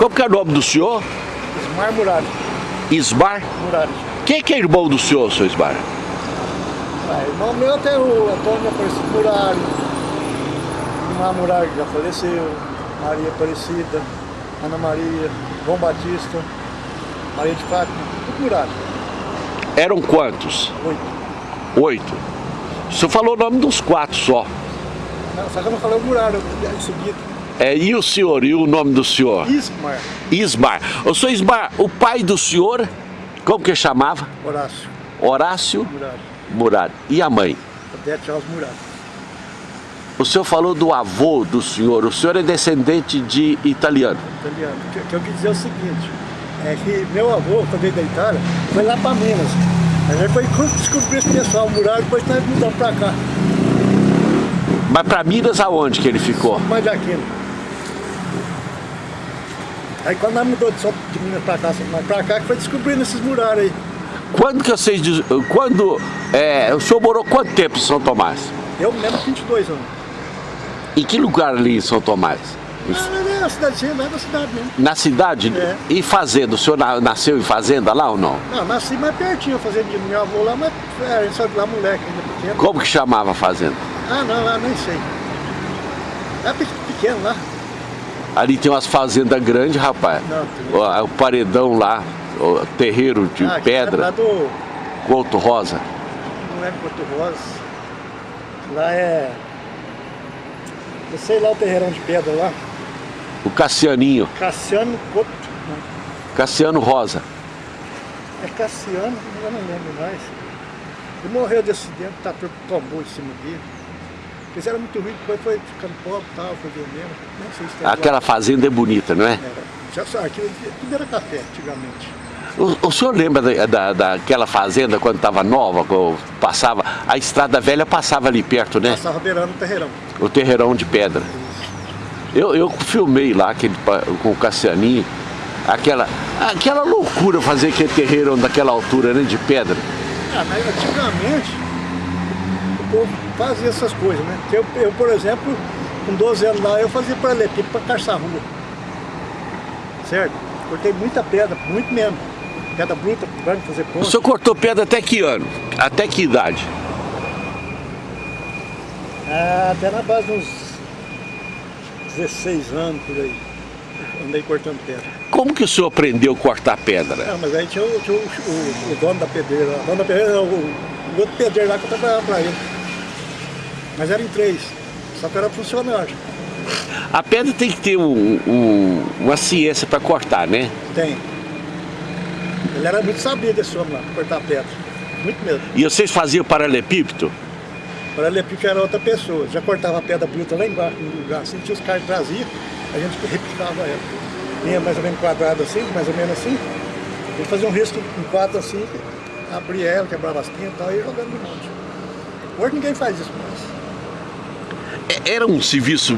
Como que é o nome do senhor? Ismar Murari. Ismar? Murari. Quem que é irmão do senhor, seu Ismar? Ah, irmão meu tem o Antônio Aparecido Murari. Ismar Murari já faleceu. Maria Aparecida. Ana Maria. João Batista. Maria de Fátima. Tudo Murari. Eram quantos? Oito. Oito. O senhor falou o nome dos quatro só. Não, só que eu não falei o Murari. Eu subi aqui. É, e o senhor? E o nome do senhor? Ismar. Ismar. O senhor Ismar, o pai do senhor, como que chamava? Horácio. Horácio Murari. Murad. E a mãe? Odete Charles Murari. O senhor falou do avô do senhor. O senhor é descendente de italiano. italiano. O que, eu quis dizer é o seguinte, é que meu avô, quando veio da Itália, foi lá para Minas. A gente foi descobrir esse pessoal, o Muralha, depois nós mudamos para cá, Mas para Minas aonde que ele ficou? mais de Aquino. Aí quando nós mudou de, São- de Minas para cá, para cá, que foi descobrindo esses murais aí. Quando que vocês... Quando... é, o senhor morou quanto tempo em São Tomás? Eu mesmo 22 anos. Em que lugar ali em São Tomás? Ah, é a cidadezinha, lá da cidade mesmo. Na cidade? É. E fazenda? O senhor na- nasceu em fazenda lá ou não? Não, nasci mais pertinho, fazendo de meu avô lá, mas é, a gente saiu de lá moleque ainda pequeno. Como que chamava a fazenda? Ah, não, lá nem sei. É pe- pequeno lá. Ali tem umas fazendas grandes, rapaz. Não, O, o paredão lá, o terreiro de Ah, é lá pedra, do, Couto Rosa. não é Porto Rosa. Lá é. Eu sei lá o terreirão de pedra lá. O Cassianinho, Cassiano Couto. Cassiano Rosa. É Cassiano, eu não lembro mais. Ele morreu de acidente, o trator tombou em cima dele. Eles eram muito ricos, depois foi ficando pobre e tal, foi vendendo. Não sei se tem Aquela fazenda é bonita, não é? Era. Já sabe, aquilo tudo era café antigamente. O, o senhor lembra da, da- daquela fazenda quando estava nova, quando passava, a estrada velha passava ali perto, né? Passava beirando o terreirão. O terreirão de pedra. Eu, eu filmei lá aquele, com o Cassianinho, aquela, aquela loucura fazer aquele terreirão daquela altura, né? De pedra. Ah, mas antigamente povo fazia essas coisas, né? Eu, eu, por exemplo, com 12 anos lá, eu fazia paralelepípedo para calçar a rua. Certo? Cortei muita pedra, muito mesmo. Pedra bruta, para fazer O ponte. senhor cortou pedra até que ano? Até que idade? Ah, até na base de uns 16 anos por aí. Andei cortando pedra. Como que o senhor aprendeu a cortar pedra? Ah, mas aí tinha, o, tinha o, o- o dono da pedreira. O dono da pedreira o, o outro pedreiro lá que eu trabalhava para ele. Mas era em três. Só que era funcionário. A pedra tem que ter um- um- uma ciência para cortar, né? Tem. Ele era muito sabido esse homem lá, cortar pedra. Muito mesmo. E vocês faziam paralelepípedo? Para ele que era outra pessoa. Já cortava a pedra bruta lá embaixo, no lugar assim, tinha os caras traziam, a gente repicava ela. Vinha mais ou menos quadrado assim, mais ou menos assim. Ele fazia um risco em quatro assim, abria ela, quebrava as pintas e tal, e jogando de monte. Hoje ninguém faz isso mais. É- Era um serviço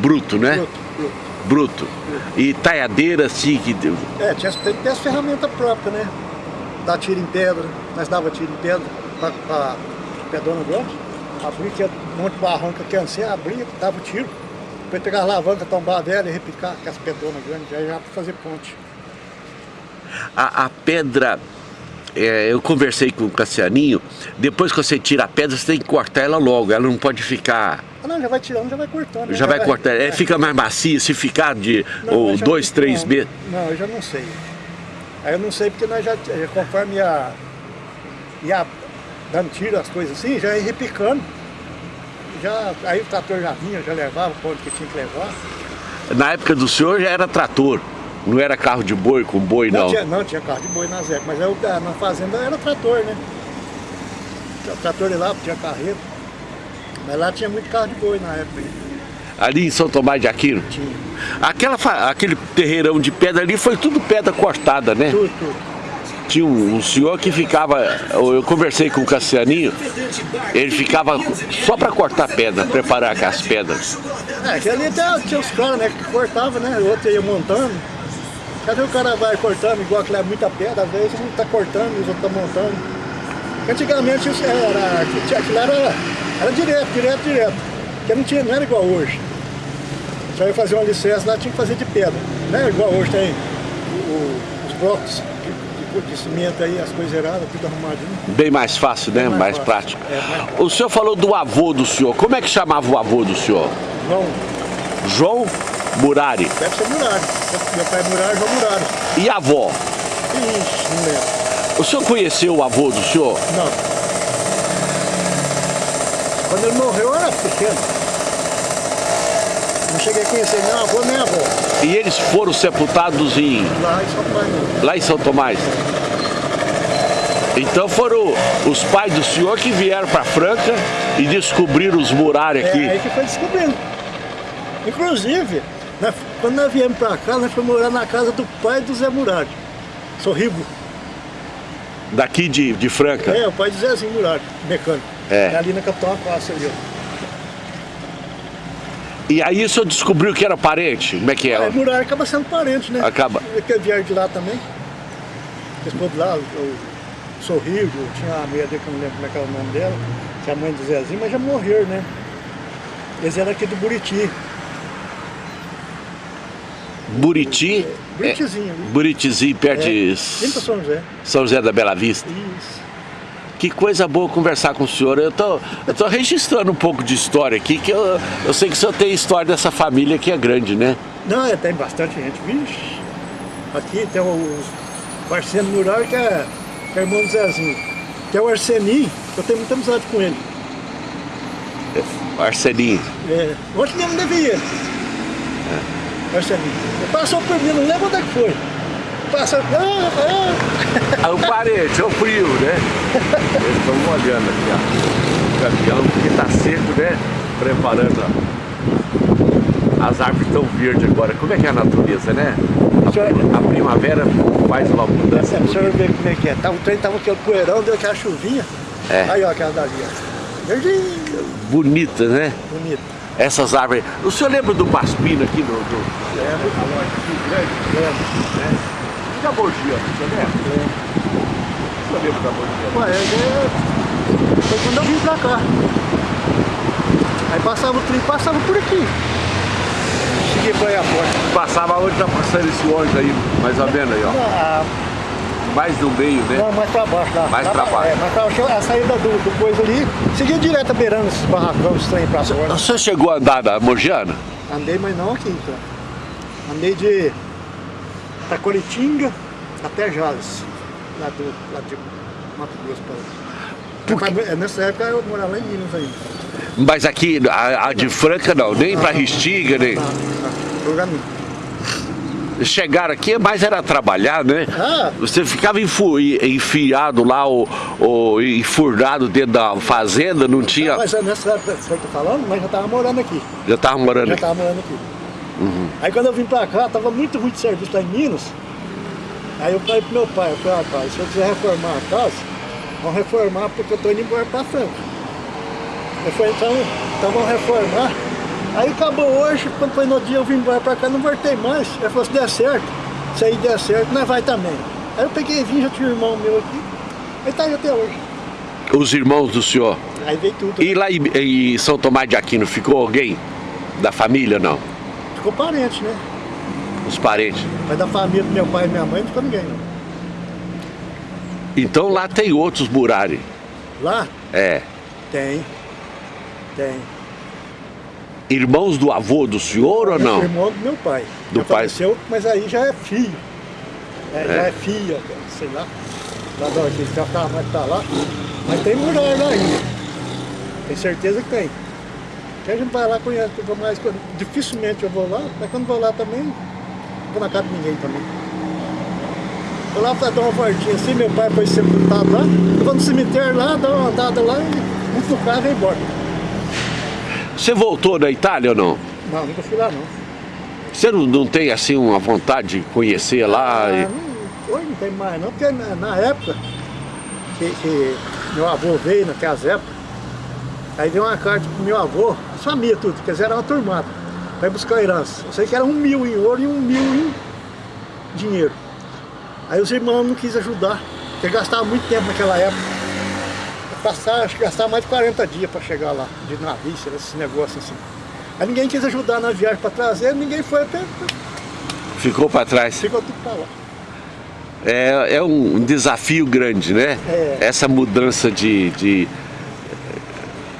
bruto, né? Bruto, bruto. Bruto. E talhadeira assim, que... É, tinha, tem que ter as ferramentas próprias, né? Dar tiro em pedra, nós dava tiro em pedra para pedrona grande. Abria, tinha um monte de barranca que assim, abria, dava o tiro. Depois pegar a alavanca, tombar a velha e repicar com as pedronas grandes, aí já para fazer ponte. A, a pedra... é, eu conversei com o Cassianinho, depois que você tira a pedra, você tem que cortar ela logo, ela não pode ficar... Ah, não, já vai tirando, já vai cortando. né? Já vai cortar, é, fica mais macia, se ficar de Não, ou já dois, três meses. Não, eu já não sei. Aí eu não sei porque nós já, eh, conforme ia, ia dando tiro, as coisas assim, já ia repicando. Já, aí o trator já vinha, já levava para onde que tinha que levar. Na época do senhor já era trator, não era carro de boi com boi não. Tinha, não, tinha carro de boi nas épocas, mas eu, ah, na fazenda era trator, né? Tinha trator de lá, tinha carreiro. Mas lá tinha muito carro de boi na época. aí. Ali em São Tomás de Aquino. Tinha. Aquela, aquele terreirão de pedra ali foi tudo pedra cortada, né? Tudo, tudo. Tinha um, um senhor que ficava, eu conversei com o Cassianinho, ele ficava só para cortar pedra, preparar as pedras. É, que ali até tinha os caras, né, que cortavam, né? O outro ia montando. Cadê o cara vai cortando, igual aquilo é muita pedra, às vezes um tá cortando os outros tá montando. Antigamente isso era, aquilo era, era direto, direto, direto. Porque não, tinha, não era igual hoje. Já ia fazer um alicerce lá, tinha que fazer de pedra. Né? Igual hoje tem o, os blocos de, cimento aí, as coisas erradas, tudo arrumadinho. Bem mais fácil, né? mais mais, fácil. prático. É, mais prático. O senhor falou do avô do senhor. Como é que chamava o avô do senhor? João, João Murari. deve ser Murari. Meu pai é Murari, João Murari. E a avó? Ixi, não lembro. O senhor conheceu o avô do senhor? Não. Quando ele morreu eu era pequeno. Não cheguei a conhecer nem avô nem avó. E eles foram sepultados em, Lá em São Paulo. lá em São Tomás? Então foram os pais do senhor que vieram para Franca e descobriram os Murari É aqui. aí que foi descobrindo. Inclusive, nós- quando nós viemos pra cá, nós fomos morar na casa do pai do Zé Murari. Sorribo. Daqui de, de Franca. É, o pai do Zezinho Murari, mecânico. É. ali na Capitão Acácia ali, ó. E aí o senhor descobriu que era parente? Como é que Aí é? Murari acaba sendo parente, né? Acaba. Porque vieram de lá também. De lá, o, o Sorriso, tinha a mulher dele, que eu não lembro como é que era o nome dela, tinha a mãe do Zezinho, mas já morreram, né? Eles eram aqui do Buriti. Buriti? Buritizinho ali. Buritizinho, perto de Vem pra São José. São José da Bela Vista. Isso. Que coisa boa conversar com o senhor. Eu tô, eu tô registrando um pouco de história aqui, que eu, eu sei que o senhor tem história dessa família que é grande, né? Não, é, tem bastante gente. Vixe. Aqui tem o Marcelo Mural, que é, que é irmão do Zezinho. Que é o Arseninho, eu tenho muita amizade com ele. Arseninho. É, ontem mesmo devia. Arseninho. Ele passou por mim, não lembro onde é que foi. Passou. Ah, ah. Ah, o parente, é o frio, né? Eles estão molhando aqui, ó. O caminhão, porque tá seco, né? Preparando, ó. As árvores estão verdes agora. Como é que é a natureza, né? A, Senhor- a primavera faz uma mudança. Essa, o senhor vê como é que é. Tava, o trem tava aquele poeirão, deu aquela chuvinha. É. Aí, ó, aquela dali, ó. Verdinho, Bonita, né? bonito. Essas árvores. O senhor lembra do Paspino aqui no. do... É? Lembro. né? E da Borgia, o senhor lembra? O senhor lembra da Borgia? Ué, é, foi quando eu vim pra cá. Aí passava o trem, passava por aqui. Cheguei pra airport. Passava onde tá passando esse ônibus aí, mais ou menos aí, ó. Ah, Mais no meio, né? não, mais pra baixo lá. Mais Lá pra baixo. É, mais pra baixo. A saída do, do coisa ali, seguia direto beirando esses barracão, trem pra fora. Senhor chegou a andar da Mogiana? Andei, mas não aqui, então. Andei de Taquaritinga até Jales, lá, do, lá de Mato Grosso para. Mas, é, Nessa época eu morava lá em Minas ainda. Mas aqui, a, a de Franca não, nem pra Ristinga, nem. Tá, tá. Programinho. Chegaram aqui, mas era trabalhar, né? Ah, Você ficava enfiado lá, ou, ou enfurnado dentro da fazenda, não tinha. mas nessa época que você tá falando, mas já tava morando aqui. Já tava morando Já aqui. tava morando aqui. Aí quando eu vim pra cá, tava muito ruim de serviço lá em Minas. Aí eu falei pro meu pai, eu falei, ah, pai, se eu quiser reformar a casa, vamos reformar porque eu tô indo embora pra Franca. Eu falei, então, então vamos reformar. Aí acabou hoje, quando foi no dia eu vim embora pra cá, não voltei mais. Ele falou, se der certo, se aí der certo, nós vai também. Aí eu peguei e vim, já tinha um irmão meu aqui, aí tá aí até hoje. Os irmãos do senhor. Aí veio tudo. E lá em, em São Tomás de Aquino ficou alguém? Da família, não? Ficou parente, né? Os parentes. Mas da família do meu pai e minha mãe não ficou ninguém, não. Então lá tem outros Murari. Lá? É. Tem. Tem. Irmãos do avô do senhor ou não? Irmão do meu pai. Do Já pai. faleceu, mas aí já é filho. É, Já é filha, sei lá. Lá da onde já tava mais pra lá. Mas tem mulher lá ainda. Tem certeza que tem. Que a gente vai lá, conhece, vou mais. Dificilmente eu vou lá, mas quando vou lá também, não vou na casa de ninguém também. Vou lá pra dar uma voltinha assim, meu pai foi sepultado lá, eu vou no cemitério lá, dou uma andada lá e pro carro e vou embora. Você voltou da Itália ou não? Não, nunca fui lá não. Você não, não tem assim uma vontade de conhecer lá? Ah, e- não, hoje não tem mais não, porque na, na época que, que meu avô veio, naquelas épocas, aí deu uma carta pro meu avô, a família tudo, quer dizer, era uma turmada, para ir buscar a herança. Eu sei que era um mil em ouro e um mil em dinheiro. Aí os irmãos não quis ajudar, porque gastava muito tempo naquela época. Passar, acho que gastava mais de 40 dias para chegar lá, de navio, esse negócio assim. Aí ninguém quis ajudar na viagem para trazer, ninguém foi até. Ficou para trás. Ficou tudo para lá. É, é um desafio grande, né? É. Essa mudança de, de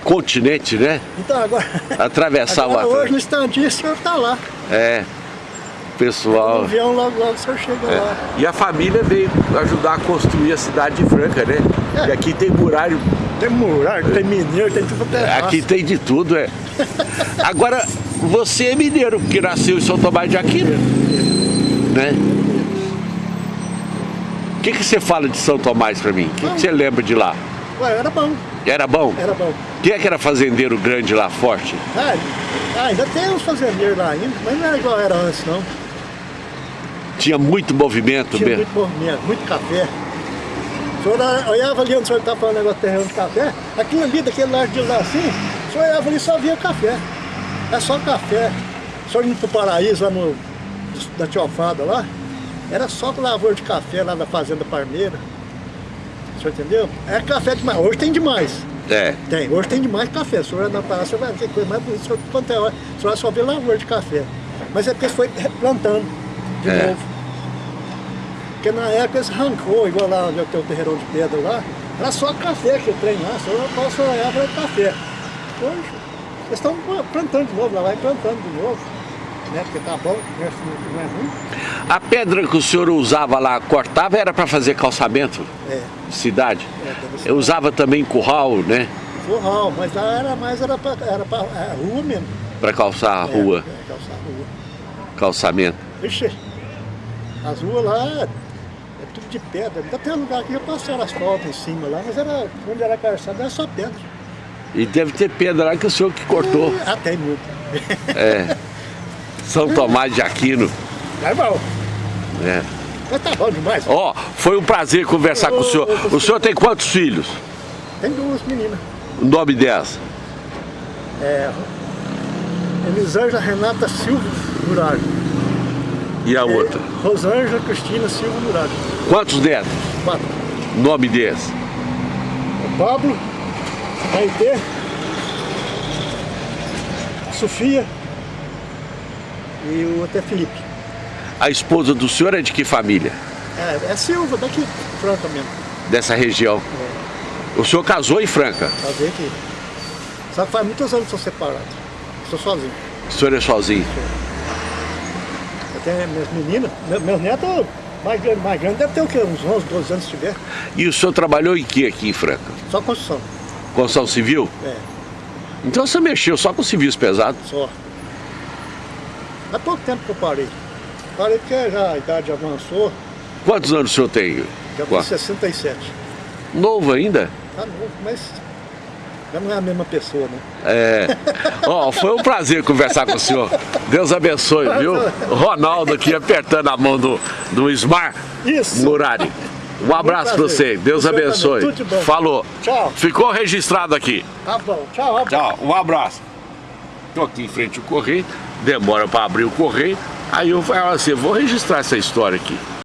continente, né? Então agora. Atravessar agora, o Hoje Atlântico. no instantinho o senhor está lá. É. O Pessoal. avião logo logo o senhor chega É. lá. E a família veio ajudar a construir a cidade de Franca, né? É. E aqui tem muralho, Tem murar, tem mineiro, tem tudo até aqui tem de tudo, é. Agora, você é mineiro, porque nasceu em São Tomás de Aquino, né? O que, que você fala de São Tomás pra mim? O que, que você lembra de lá? Ué, era bom, Era bom? era bom. Quem é que era fazendeiro grande lá, forte? Ah, ah, ainda tem uns fazendeiros lá ainda, mas não era igual era antes não. Tinha muito movimento Tinha mesmo. muito movimento, muito café. O senhor olha- olhava ali onde o senhor estava falando negócio de terreno de café, aquilo ali, daquele lado de lá assim, o senhor olhava ali e só via café. É só café. O senhor indo pro paraíso lá no, da Tiofada lá, era só lavoura de café lá da Fazenda Parmeira. O senhor entendeu? É café demais. Hoje tem demais. É. Tem, hoje tem demais café. O senhor na praça, você vai ver coisa mais bonita. O senhor, quanto é hora, o senhor só vê lavoura de café. Mas é porque foi plantando de É. novo. Porque na época eles arrancou, igual lá onde tem o terreirão de pedra lá, era só café que o trem lá, só só era café. Hoje, eles estão plantando de novo, lá vai plantando de novo. Né? Porque tá bom, não é, é ruim. A pedra que o senhor usava lá, cortava, era para fazer calçamento É, de cidade? é, Eu usava também curral, né? forral, mas lá era mais era pra, era pra é, rua mesmo. Para calçar a É, rua, É, calçar a rua. calçamento. Ixi, as ruas lá é tudo de pedra. Ainda tem um lugar que já passaram asfalto em cima lá, mas era, onde era calçado era só pedra. E deve ter pedra lá que o senhor que cortou. Ah, tem muito. É. São Tomás de Aquino. É bom. né? Mas tá bom demais. Ó, foi um prazer conversar com o senhor. O senhor tem quantos filhos? Tem duas meninas. O nome delas? É, Elisângela Renata Silva Muralho. E a outra? Rosângela Cristina Silva Muralho. Quantos netos? Quatro. Nome deles? O Pablo, Maite, Sofia e o outro é Felipe. A esposa do senhor é de que família? É, é Silva, daqui, Franca mesmo. Dessa região. O senhor casou em Franca. Fazer aqui. Só que faz muitos anos que sou separado. Sou sozinho. O senhor é sozinho. Eu tenho minhas meninas, meu- meus netos, mais grande, mais grande, deve ter o quê? Uns 11, 12 anos se tiver. E o senhor trabalhou em que aqui em Franca? Só construção. Construção civil? É, Então você mexeu só com civis pesados? só. Há pouco tempo que eu parei. Parei porque já a idade avançou, Quantos anos o senhor tem? já com 67. Novo ainda? Tá novo, mas já não é a mesma pessoa, né? É. Ó, foi um prazer conversar com o senhor. Deus abençoe, viu? Ronaldo aqui apertando a mão do, do Ismar Isso! Murari. Um abraço pra você. Deus abençoe. Tudo de bom. Falou. Tchau. Ficou registrado aqui. Tá bom, tchau. abraço. Tchau, um abraço. Tô aqui em frente ao correio, demora para abrir o correio, aí eu falo assim, vou registrar essa história aqui.